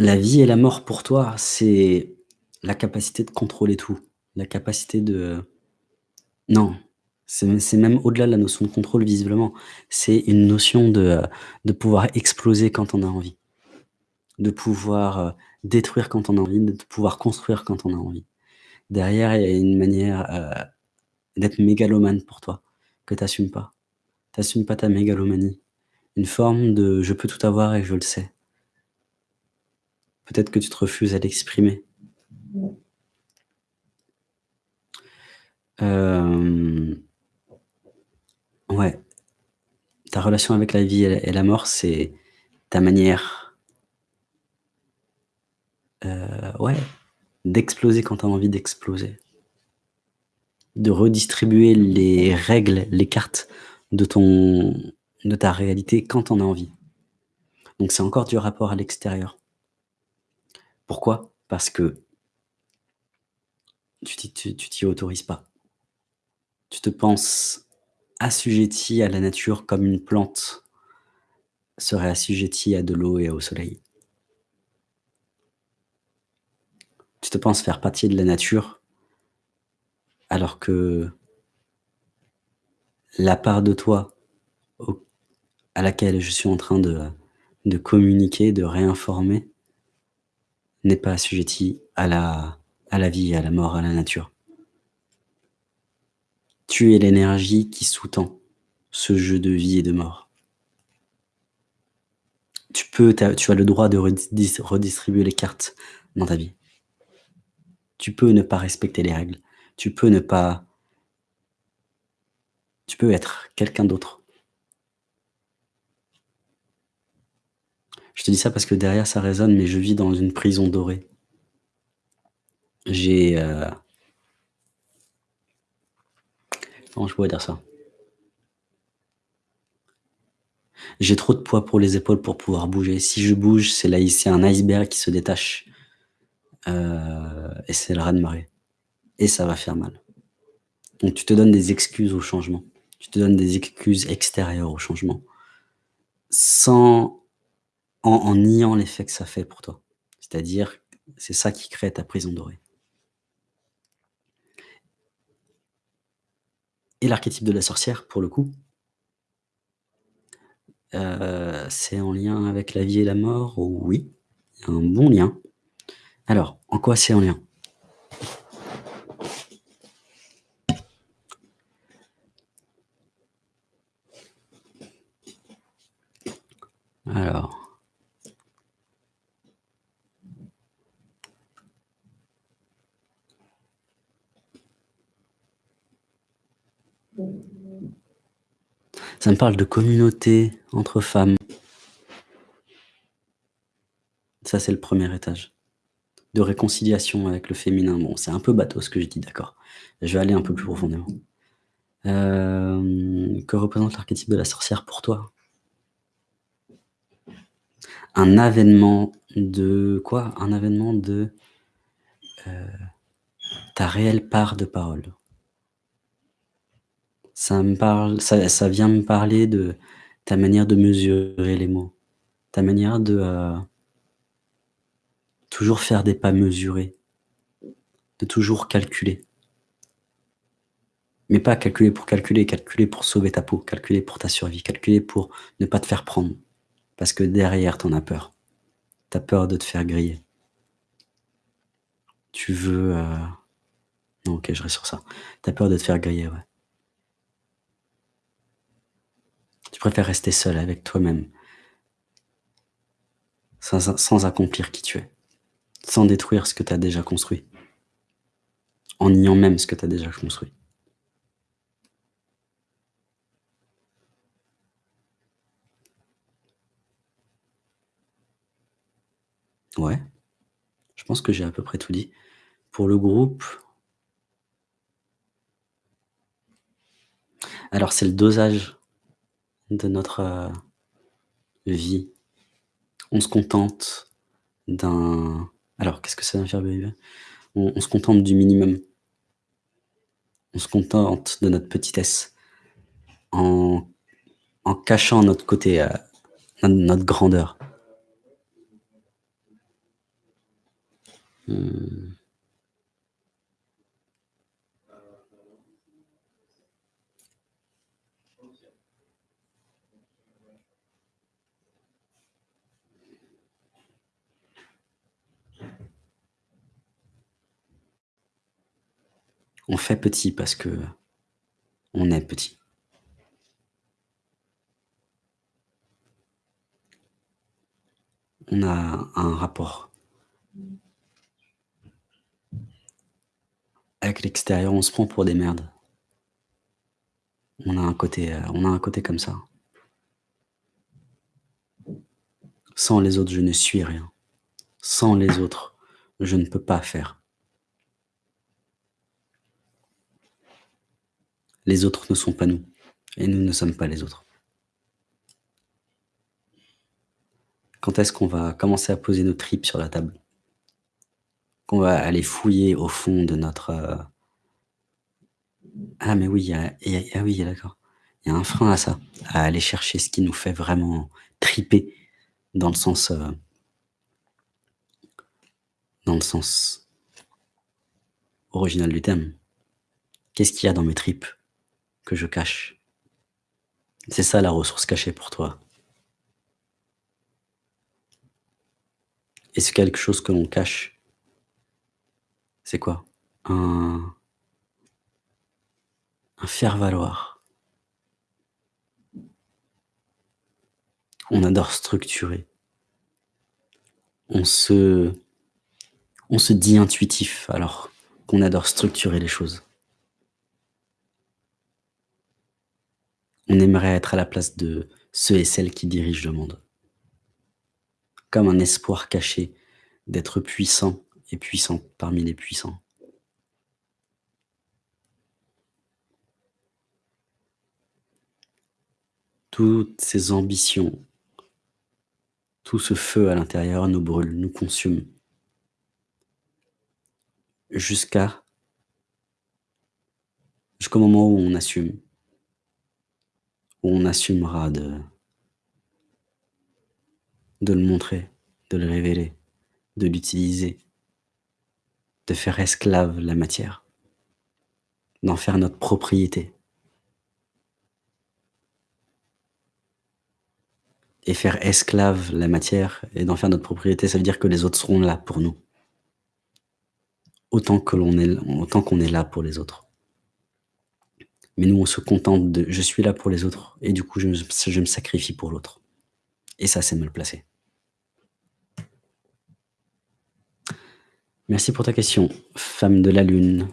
La vie et la mort pour toi, c'est la capacité de contrôler tout, la capacité de non, c'est même au-delà de la notion de contrôle visiblement. C'est une notion de, pouvoir exploser quand on a envie. De pouvoir, heu, détruire quand on a envie, de pouvoir construire quand on a envie. Derrière, il y a une manière, heu, d'être mégalomane pour toi, que tu assumes pas. Tu assumes pas ta mégalomanie. Une forme de: «Je peux tout avoir et je le sais». Peut-être que tu te refuses à l'exprimer. Hem ouais. Ta relation avec la vie et la mort, c'est ta manière heu, ouais, d'exploser quand tu as envie d'exploser. De redistribuer les règles, les cartes de ton de ta réalité quand tu en as envie. Donc c'est encore du rapport à l'extérieur. Pourquoi? Parce que tu t'y autorises pas. Tu te penses assujetti à la nature comme une plante serait assujettie à de l'eau et au soleil. Tu te penses faire partie de la nature alors que la part de toi à laquelle je suis en train de communiquer, de réinformer n'est pas assujettie à la vie, à la mort, à la nature. Tu es l'énergie qui sous-tend ce jeu de vie et de mort. Tu peux tu as le droit de redis dis redistribuer les cartes dans ta vie. Tu peux ne pas respecter les règles. Tu peux ne pas tu peux être quelqu'un d'autre. Je te dis ça parce que derrière ça résonne, mais je vis dans une prison dorée. J'ai, heu comment je pourrais dire ça? J'ai trop de poids pour les épaules pour pouvoir bouger. Si je bouge, c'est c'est un iceberg qui se détache, heu et c'est le raz-de-marée et ça va faire mal. Donc tu te donnes des excuses au changement. Tu te donnes des excuses extérieures au changement sans en niant l'effet que ça fait pour toi. C'est-à-dire, c'est ça qui crée ta prison dorée. Et l'archétype de la sorcière, pour le coup heu, c'est en lien avec la vie et la mort? Oui, un bon lien. Alors, en quoi c'est en lien? Alors ça me parle de communauté entre femmes. Ça, c'est le 1er étage. De réconciliation avec le féminin. Bon, c'est un peu bateau ce que je dis, d'accord. Je vais aller un peu plus profondément. Hem, que représente l'archétype de la sorcière pour toi? Un avènement de quoi? Un avènement de, heu, ta réelle part de parole. Ça me parle ça ça vient me parler de ta manière de mesurer les mots. Ta manière de, heu toujours faire des pas mesurés. De toujours calculer. Mais pas calculer pour calculer, calculer pour sauver ta peau, calculer pour ta survie, calculer pour ne pas te faire prendre. Parce que derrière, tu en as peur. Tu as peur de te faire griller. Tu veux, heu non, OK, je reste sur ça. Tu as peur de te faire griller, ouais. Tu préfères rester seul avec toi-même. Sans accomplir qui tu es. Sans détruire ce que tu as déjà construit. En niant même ce que tu as déjà construit? Ouais. Je pense que j'ai à peu près tout dit. Pour le groupe alors c'est le dosage de notre, heu, vie. On se contente d'un alors qu'est-ce que ça faire on on se contente du minimum. On se contente de notre petitesse en en cachant notre côté, heu, notre grandeur. Mmh. On fait petit parce qu'on est petit. On a un rapport avec l'extérieur, on se prend pour des merdes. On a un côté, heu, on a un côté comme ça. Sans les autres, je ne suis rien. Sans les autres, je ne peux pas faire. Les autres ne sont pas nous et nous ne sommes pas les autres. Quand est-ce qu'on va commencer à poser nos tripes sur la table? Qu'on va aller fouiller au fond de notre, heu ah mais oui, ah oui, d'accord. Il y a un frein à ça, à aller chercher ce qui nous fait vraiment triper dans le sens, heu dans le sens original du terme. Qu'est-ce qu'il y a dans mes tripes? Que je cache? C'est ça la ressource cachée pour toi. Est-ce quelque chose que l'on cache? C'est quoi? Un un faire-valoir. On adore structurer. On se on se dit intuitif alors qu'on adore structurer les choses. On aimerait être à la place de ceux et celles qui dirigent le monde. Comme un espoir caché d'être puissant et puissante parmi les puissants. Toutes ces ambitions, tout ce feu à l'intérieur nous brûle, nous consume. Jusqu'à jusqu'au moment où on assume. Où on assumera de le montrer, de le révéler, de l'utiliser, de faire esclave la matière, d'en faire notre propriété. Et faire esclave la matière et d'en faire notre propriété, ça veut dire que les autres seront là pour nous. Autant qu'on est là pour les autres. Mais nous, on se contente de: «Je suis là pour les autres et du coup, je me sacrifie pour l'autre» et ça, c'est mal placé. Merci pour ta question, femme de la lune.